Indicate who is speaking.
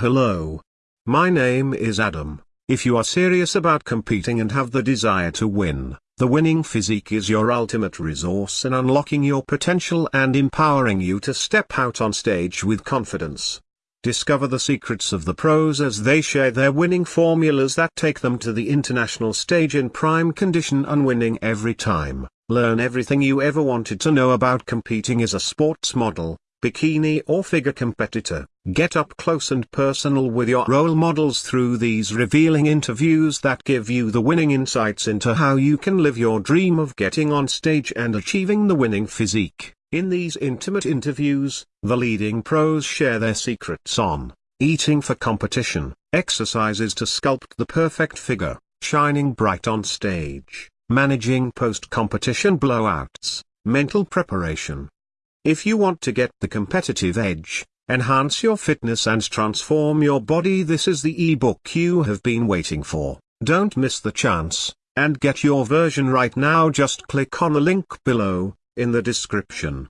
Speaker 1: Hello. My name is Adam. If you are serious about competing and have the desire to win, the winning physique is your ultimate resource in unlocking your potential and empowering you to step out on stage with confidence. Discover the secrets of the pros as they share their winning formulas that take them to the international stage in prime condition and winning every time. Learn everything you ever wanted to know about competing as a sports model, bikini or figure competitor. Get up close and personal with your role models through these revealing interviews that give you the winning insights into how you can live your dream of getting on stage and achieving the winning physique. In these intimate interviews, the leading pros share their secrets on eating for competition, exercises to sculpt the perfect figure, shining bright on stage, managing post-competition blowouts, mental preparation. If you want to get the competitive edge, enhance your fitness and transform your body this is the ebook you have been waiting for. Don't miss the chance, and get your version right now just click on the link below, in the description.